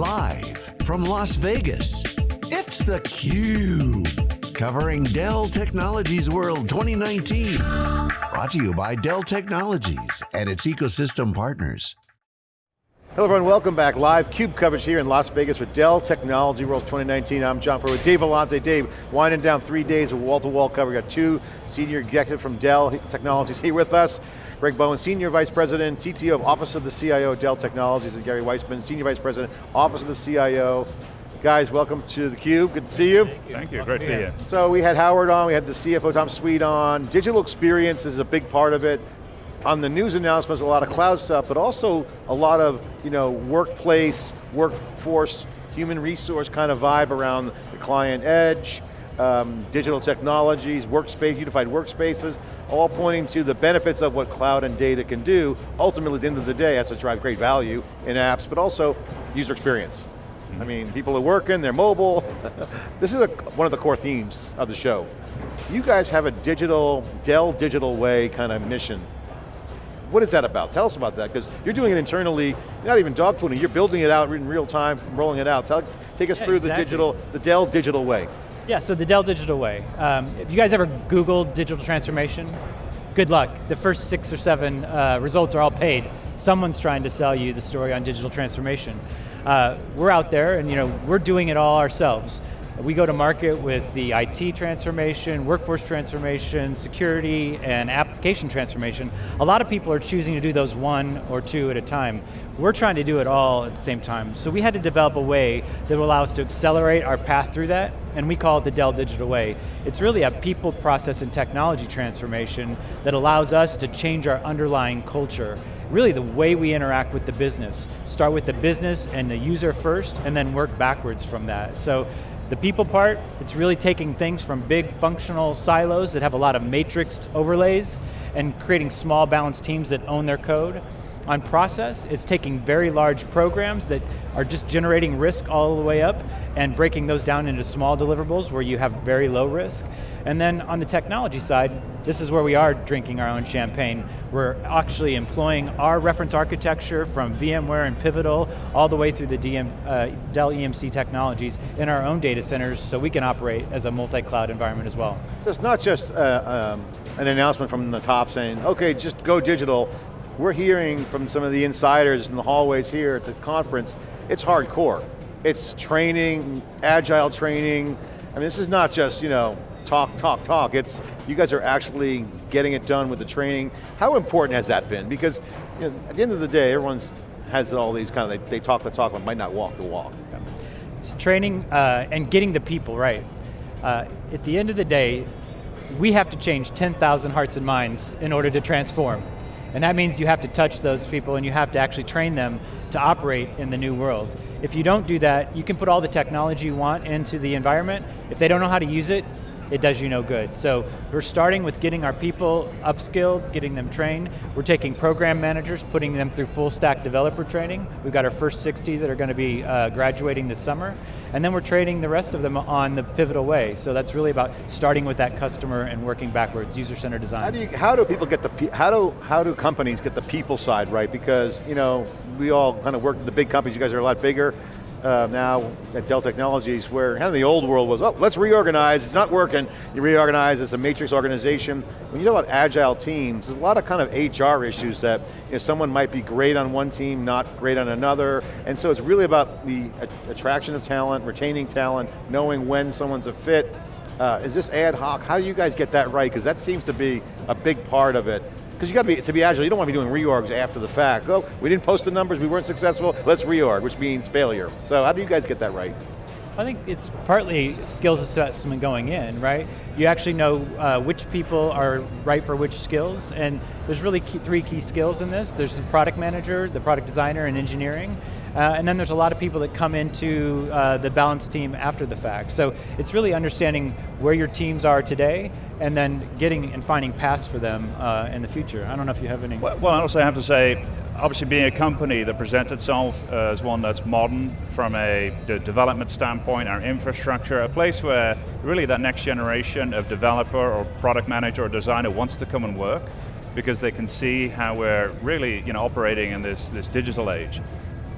Live from Las Vegas, it's theCUBE. Covering Dell Technologies World 2019. Brought to you by Dell Technologies and its ecosystem partners. Hello everyone, welcome back. Live CUBE coverage here in Las Vegas for Dell Technology World 2019. I'm John Furrier with Dave Vellante. Dave, winding down three days of wall-to-wall -wall cover. We got two senior executives from Dell Technologies here with us. Greg Bowen, Senior Vice President, CTO of Office of the CIO, Dell Technologies, and Gary Weissman, Senior Vice President, Office of the CIO. Guys, welcome to theCUBE, good to see you. Thank you, Thank you. great to be here. So we had Howard on, we had the CFO Tom Sweet on. Digital experience is a big part of it. On the news announcements, a lot of cloud stuff, but also a lot of you know, workplace, workforce, human resource kind of vibe around the client edge, um, digital technologies, workspace, unified workspaces, all pointing to the benefits of what cloud and data can do. Ultimately, at the end of the day, has to drive great value in apps, but also user experience. I mean, people are working, they're mobile. this is a, one of the core themes of the show. You guys have a digital, Dell Digital Way kind of mission. What is that about? Tell us about that, because you're doing it internally, not even dog fooding, you're building it out in real time, rolling it out. Tell, take us yeah, through exactly. the digital, the Dell Digital Way. Yeah, so the Dell Digital Way. Um, if you guys ever Googled digital transformation, good luck. The first six or seven uh, results are all paid. Someone's trying to sell you the story on digital transformation. Uh, we're out there and you know, we're doing it all ourselves. We go to market with the IT transformation, workforce transformation, security, and application transformation. A lot of people are choosing to do those one or two at a time. We're trying to do it all at the same time. So we had to develop a way that will allow us to accelerate our path through that, and we call it the Dell Digital Way. It's really a people, process, and technology transformation that allows us to change our underlying culture really the way we interact with the business. Start with the business and the user first, and then work backwards from that. So the people part, it's really taking things from big functional silos that have a lot of matrixed overlays and creating small balanced teams that own their code. On process, it's taking very large programs that are just generating risk all the way up and breaking those down into small deliverables where you have very low risk. And then on the technology side, this is where we are drinking our own champagne. We're actually employing our reference architecture from VMware and Pivotal all the way through the DM, uh, Dell EMC technologies in our own data centers so we can operate as a multi-cloud environment as well. So it's not just uh, um, an announcement from the top saying, okay, just go digital, we're hearing from some of the insiders in the hallways here at the conference, it's hardcore. It's training, agile training. I mean, this is not just, you know, talk, talk, talk. It's, you guys are actually getting it done with the training. How important has that been? Because you know, at the end of the day, everyone's has all these kind of, they, they talk the talk, but might not walk the walk. It's training uh, and getting the people right. Uh, at the end of the day, we have to change 10,000 hearts and minds in order to transform. And that means you have to touch those people and you have to actually train them to operate in the new world. If you don't do that, you can put all the technology you want into the environment. If they don't know how to use it, it does you no good. So we're starting with getting our people upskilled, getting them trained. We're taking program managers, putting them through full stack developer training. We've got our first 60 that are going to be uh, graduating this summer. And then we're training the rest of them on the pivotal way. So that's really about starting with that customer and working backwards, user-centered design. How do, you, how do people get the, how do, how do companies get the people side right? Because, you know, we all kind of work with the big companies, you guys are a lot bigger uh, now at Dell Technologies where kind of the old world was, oh, let's reorganize, it's not working, you reorganize, it's a matrix organization. When you talk about agile teams, there's a lot of kind of HR issues that you know, someone might be great on one team, not great on another, and so it's really about the attraction of talent, retaining talent, knowing when someone's a fit, uh, is this ad hoc? How do you guys get that right? Because that seems to be a big part of it. Because you got to be, to be agile, you don't want to be doing reorgs after the fact. Oh, we didn't post the numbers, we weren't successful, let's reorg, which means failure. So how do you guys get that right? I think it's partly skills assessment going in, right? You actually know uh, which people are right for which skills, and there's really key, three key skills in this. There's the product manager, the product designer, and engineering. Uh, and then there's a lot of people that come into uh, the balance team after the fact. So it's really understanding where your teams are today and then getting and finding paths for them uh, in the future. I don't know if you have any. Well, well, I also have to say, obviously being a company that presents itself as one that's modern from a development standpoint, our infrastructure, a place where really that next generation of developer or product manager or designer wants to come and work because they can see how we're really you know, operating in this, this digital age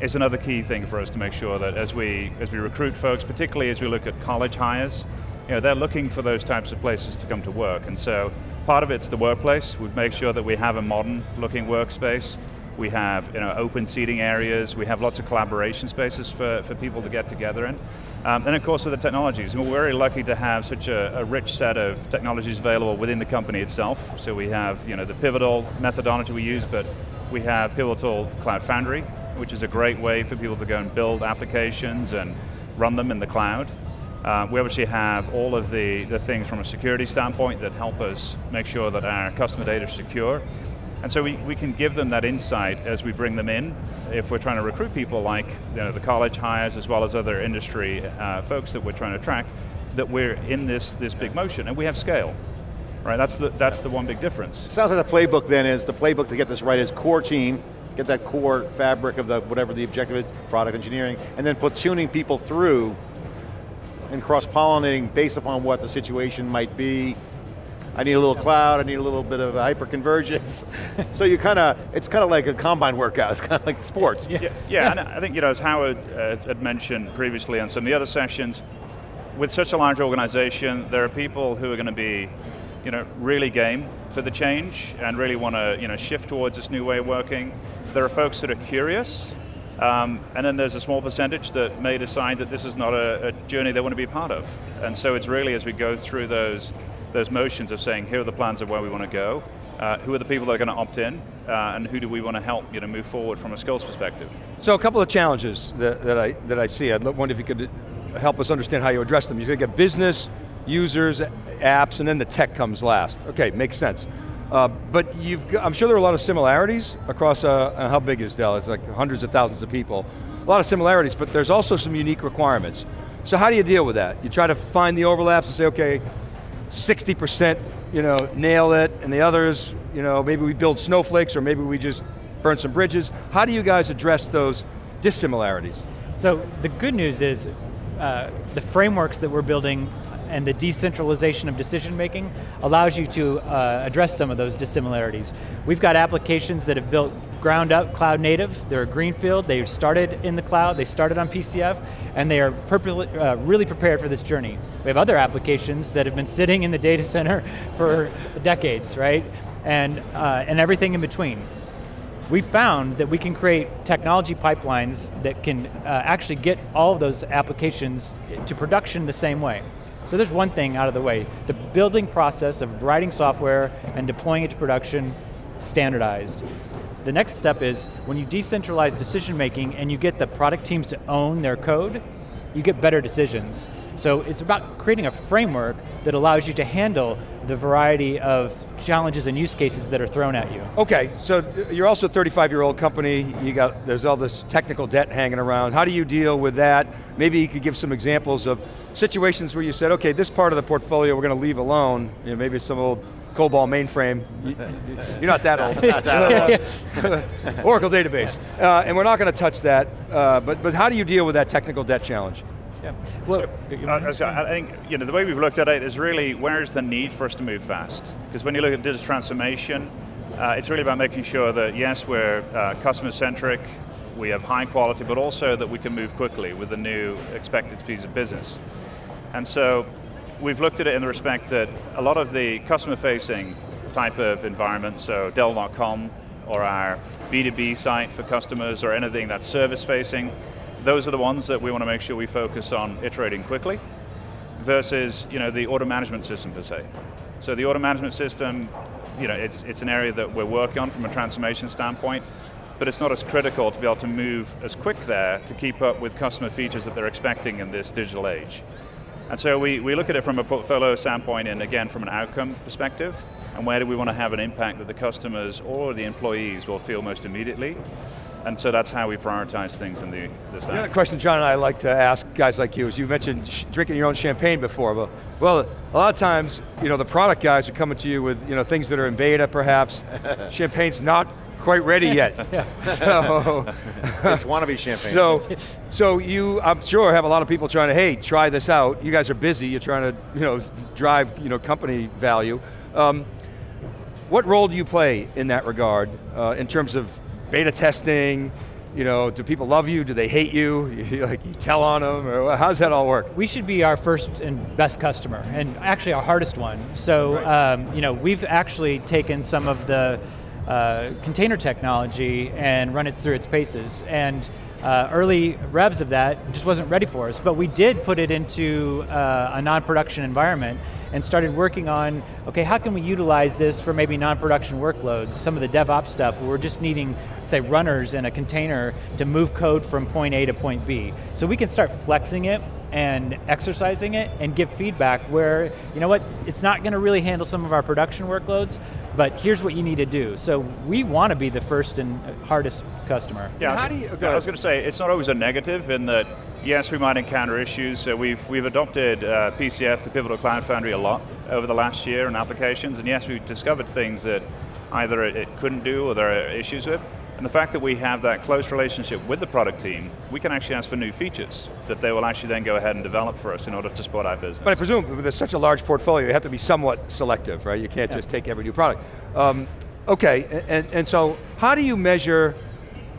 is another key thing for us to make sure that as we, as we recruit folks, particularly as we look at college hires, you know, they're looking for those types of places to come to work. And so part of it's the workplace. We've made sure that we have a modern looking workspace. We have you know, open seating areas. We have lots of collaboration spaces for, for people to get together in. Um, and of course with the technologies, we're very lucky to have such a, a, rich set of technologies available within the company itself. So we have you know, the Pivotal methodology we use, but we have Pivotal Cloud Foundry, which is a great way for people to go and build applications and run them in the cloud. Uh, we obviously have all of the, the things from a security standpoint that help us make sure that our customer data is secure. And so we, we can give them that insight as we bring them in, if we're trying to recruit people like you know, the college hires as well as other industry uh, folks that we're trying to attract, that we're in this, this big motion, and we have scale. Right, that's the, that's the one big difference. Sounds like the playbook then is, the playbook to get this right is core team, get that core fabric of the whatever the objective is, product engineering, and then platooning people through and cross-pollinating based upon what the situation might be. I need a little cloud, I need a little bit of hyper-convergence. so you kind of, it's kind of like a combine workout, it's kind of like sports. Yeah, yeah, yeah. and I think, you know, as Howard uh, had mentioned previously on some of the other sessions, with such a large organization, there are people who are going to be, you know, really game for the change and really want to, you know, shift towards this new way of working. There are folks that are curious um, and then there's a small percentage that may decide that this is not a, a, journey they want to be part of. And so it's really as we go through those, those motions of saying, here are the plans of where we want to go, uh, who are the people that are going to opt in, uh, and who do we want to help you know, move forward from a skills perspective. So a couple of challenges that, that, I, that I see. I wonder if you could help us understand how you address them. You get business, users, apps, and then the tech comes last. Okay, makes sense. Uh, but you've, I'm sure there are a lot of similarities across, uh, how big is Dell? It's like hundreds of thousands of people. A lot of similarities, but there's also some unique requirements. So how do you deal with that? You try to find the overlaps and say, okay, 60%, you know, nail it, and the others, you know, maybe we build snowflakes or maybe we just burn some bridges. How do you guys address those dissimilarities? So the good news is uh, the frameworks that we're building and the decentralization of decision making allows you to uh, address some of those dissimilarities. We've got applications that have built ground up cloud native, they're a greenfield, they started in the cloud, they started on PCF, and they are uh, really prepared for this journey. We have other applications that have been sitting in the data center for decades, right? And, uh, and everything in between we found that we can create technology pipelines that can uh, actually get all of those applications to production the same way. So there's one thing out of the way. The building process of writing software and deploying it to production, standardized. The next step is, when you decentralize decision making and you get the product teams to own their code, you get better decisions. So it's about creating a framework that allows you to handle the variety of challenges and use cases that are thrown at you. Okay, so you're also a 35 year old company, you got, there's all this technical debt hanging around. How do you deal with that? Maybe you could give some examples of situations where you said, okay, this part of the portfolio we're going to leave alone, you know, maybe some old COBOL mainframe. You're not that old. not that old. Oracle database. Uh, and we're not going to touch that, uh, but, but how do you deal with that technical debt challenge? Yeah. Well, so, uh, I think you know the way we've looked at it is really where's the need for us to move fast? Because when you look at digital transformation, uh, it's really about making sure that yes, we're uh, customer centric, we have high quality, but also that we can move quickly with the new expected piece of business. And so we've looked at it in the respect that a lot of the customer facing type of environment, so Dell.com or our B2B site for customers or anything that's service facing, those are the ones that we want to make sure we focus on iterating quickly versus you know, the order management system per se. So the order management system, you know, it's, it's an area that we're working on from a transformation standpoint, but it's not as critical to be able to move as quick there to keep up with customer features that they're expecting in this digital age. And so we, we look at it from a portfolio standpoint and again from an outcome perspective, and where do we want to have an impact that the customers or the employees will feel most immediately, and so that's how we prioritize things in the, the stack. The question John and I like to ask guys like you is you mentioned drinking your own champagne before, but well, a lot of times, you know, the product guys are coming to you with you know, things that are in beta perhaps. Champagne's not quite ready yet. so, it's wannabe champagne. So, so you, I'm sure, have a lot of people trying to, hey, try this out. You guys are busy, you're trying to you know, drive you know, company value. Um, what role do you play in that regard, uh, in terms of beta testing, You know, do people love you? Do they hate you? you like you tell on them, or how's that all work? We should be our first and best customer, and actually our hardest one. So, right. um, you know, we've actually taken some of the uh, container technology and run it through its paces. And uh, early revs of that just wasn't ready for us, but we did put it into uh, a non-production environment and started working on, okay, how can we utilize this for maybe non-production workloads, some of the DevOps stuff, where we're just needing, say, runners in a container to move code from point A to point B. So we can start flexing it and exercising it and give feedback where, you know what, it's not going to really handle some of our production workloads, but here's what you need to do. So we want to be the first and hardest customer. Yeah, how do you, I was going to say, it's not always a negative in that, yes, we might encounter issues. So we've, we've adopted uh, PCF, the Pivotal Cloud Foundry, a lot over the last year in applications, and yes, we've discovered things that either it, it couldn't do or there are issues with. And the fact that we have that close relationship with the product team, we can actually ask for new features that they will actually then go ahead and develop for us in order to support our business. But I presume with such a large portfolio, you have to be somewhat selective, right? You can't yeah. just take every new product. Um, okay, and, and so how do you measure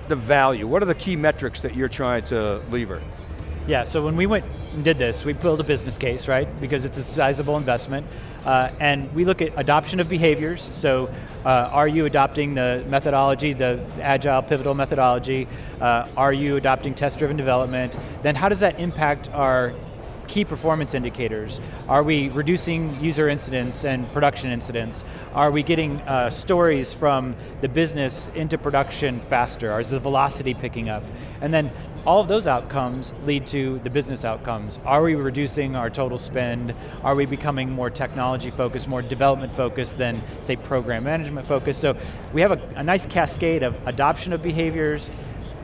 the value? What are the key metrics that you're trying to lever? Yeah, so when we went and did this, we built a business case, right? Because it's a sizable investment. Uh, and we look at adoption of behaviors, so uh, are you adopting the methodology, the agile pivotal methodology? Uh, are you adopting test-driven development? Then how does that impact our key performance indicators? Are we reducing user incidents and production incidents? Are we getting uh, stories from the business into production faster? Is the velocity picking up? And then all of those outcomes lead to the business outcomes. Are we reducing our total spend? Are we becoming more technology focused, more development focused than say program management focused? So we have a, a nice cascade of adoption of behaviors,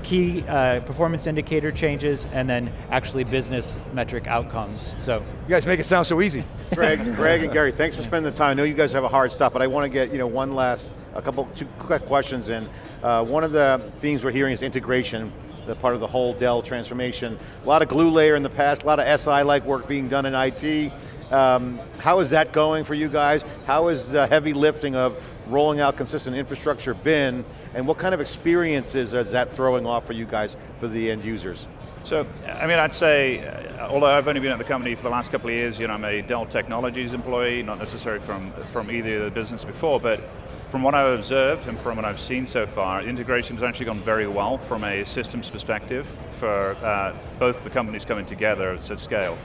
key uh, performance indicator changes, and then actually business metric outcomes. So You guys make it sound so easy. Greg, Greg and Gary, thanks for spending the time. I know you guys have a hard stop, but I want to get you know one last, a couple, two quick questions in. Uh, one of the themes we're hearing is integration the part of the whole Dell transformation. A lot of glue layer in the past, a lot of SI-like work being done in IT. Um, how is that going for you guys? How is the heavy lifting of rolling out consistent infrastructure been, and what kind of experiences is that throwing off for you guys, for the end users? So, I mean, I'd say, uh, although I've only been at the company for the last couple of years, you know, I'm a Dell Technologies employee, not necessarily from, from either of the business before, but from what I've observed and from what I've seen so far, integration has actually gone very well from a systems perspective for uh, both the companies coming together at scale.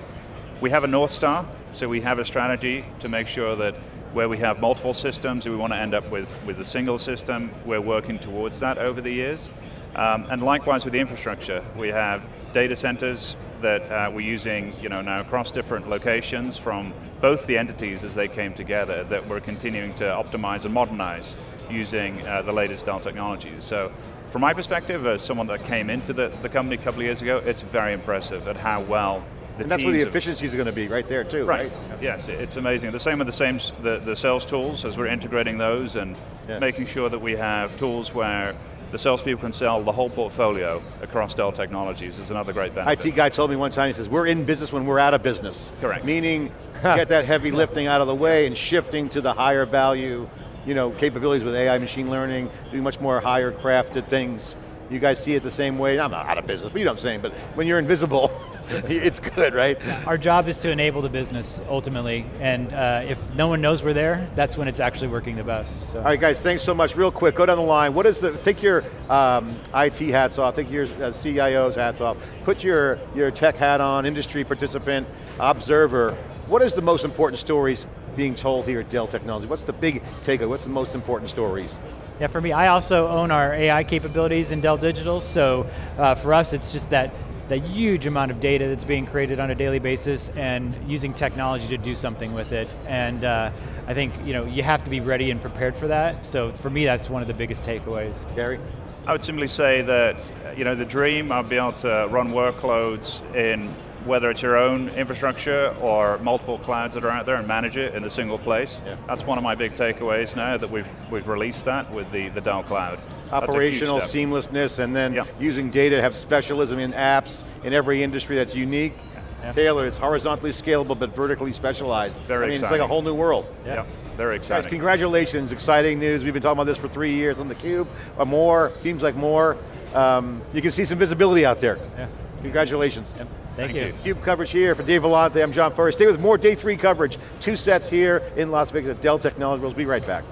We have a North Star, so we have a strategy to make sure that where we have multiple systems, we want to end up with, with a single system, we're working towards that over the years. Um, and likewise with the infrastructure, we have data centers that uh, we're using you know, now across different locations from both the entities as they came together that we're continuing to optimize and modernize using uh, the latest Dell technologies. So from my perspective, as someone that came into the, the company a couple of years ago, it's very impressive at how well and that's where the efficiencies are going to be right there too, right? right? Yes, it's amazing. The same with the same the, the sales tools as we're integrating those and yeah. making sure that we have tools where the salespeople can sell the whole portfolio across Dell Technologies is another great benefit. IT guy told me one time, he says, we're in business when we're out of business. Correct. Meaning, get that heavy lifting out of the way and shifting to the higher value you know, capabilities with AI machine learning, doing much more higher crafted things. You guys see it the same way? I'm not out of business, but you know what I'm saying, but when you're invisible, it's good, right? Our job is to enable the business, ultimately, and uh, if no one knows we're there, that's when it's actually working the best. So. All right, guys, thanks so much. Real quick, go down the line. What is the, take your um, IT hats off, take your uh, CIO's hats off, put your, your tech hat on, industry participant, observer. What is the most important stories being told here at Dell Technology? What's the big takeaway? What's the most important stories? Yeah, for me, I also own our AI capabilities in Dell Digital, so uh, for us it's just that the huge amount of data that's being created on a daily basis and using technology to do something with it. And uh, I think you know you have to be ready and prepared for that. So for me, that's one of the biggest takeaways. Gary? I would simply say that you know the dream of being able to run workloads in whether it's your own infrastructure or multiple clouds that are out there and manage it in a single place. Yeah. That's one of my big takeaways now that we've, we've released that with the, the Dell Cloud. Operational seamlessness and then yeah. using data to have specialism in apps in every industry that's unique. Yeah. Tailored, it's horizontally scalable but vertically specialized. Very I mean, exciting. it's like a whole new world. Yeah, yeah. very exciting. Guys, congratulations, exciting news. We've been talking about this for three years on theCUBE, or more, seems like more. um, you can see some visibility out there. Yeah. Congratulations. Thank, Thank you. you. Cube coverage here for Dave Vellante, I'm John Furrier. Stay with more day three coverage, two sets here in Las Vegas at Dell Technologies. We'll be right back.